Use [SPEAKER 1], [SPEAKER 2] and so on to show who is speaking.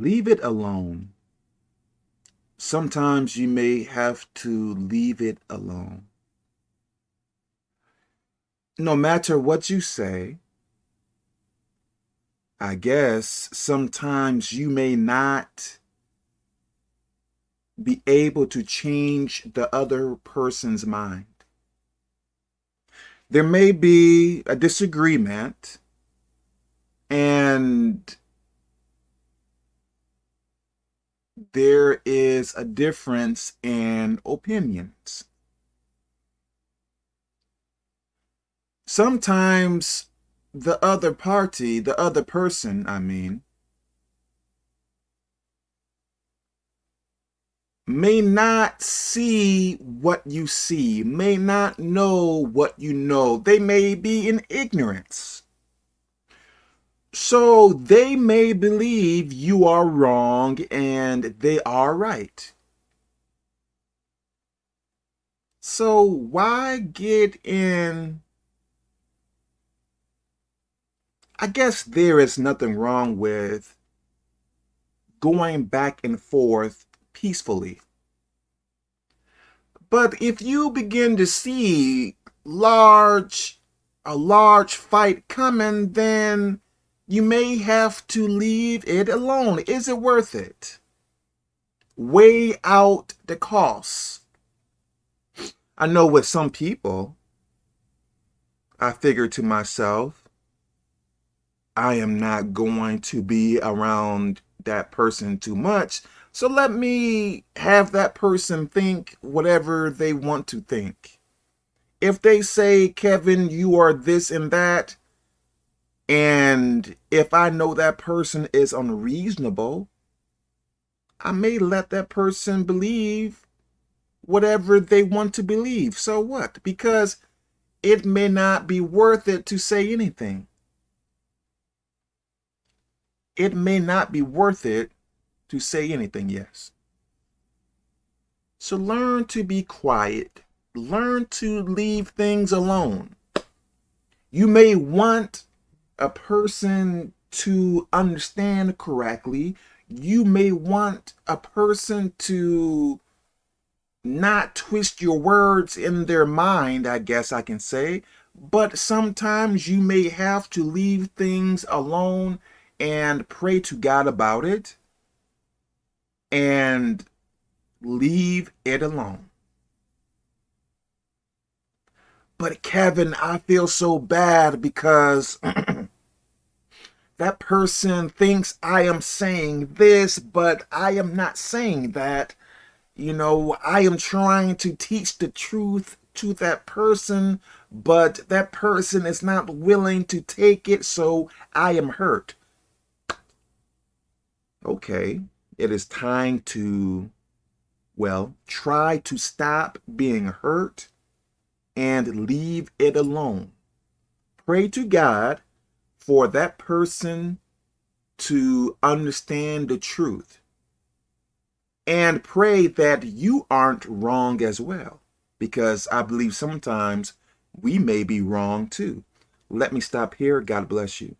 [SPEAKER 1] leave it alone. Sometimes you may have to leave it alone. No matter what you say, I guess sometimes you may not be able to change the other person's mind. There may be a disagreement and there is a difference in opinions. Sometimes the other party, the other person, I mean, may not see what you see, may not know what you know. They may be in ignorance. So they may believe you are wrong and they are right. So why get in I guess there is nothing wrong with going back and forth peacefully. But if you begin to see large, a large fight coming, then you may have to leave it alone. Is it worth it? Weigh out the costs. I know with some people, I figure to myself, I am not going to be around that person too much. So let me have that person think whatever they want to think. If they say, Kevin, you are this and that, and if I know that person is unreasonable, I may let that person believe whatever they want to believe. So what? Because it may not be worth it to say anything it may not be worth it to say anything yes. So learn to be quiet. Learn to leave things alone. You may want a person to understand correctly. You may want a person to not twist your words in their mind, I guess I can say. But sometimes you may have to leave things alone and pray to God about it and leave it alone. But Kevin, I feel so bad because that person thinks I am saying this, but I am not saying that. You know, I am trying to teach the truth to that person, but that person is not willing to take it, so I am hurt okay, it is time to, well, try to stop being hurt and leave it alone. Pray to God for that person to understand the truth. And pray that you aren't wrong as well, because I believe sometimes we may be wrong too. Let me stop here. God bless you.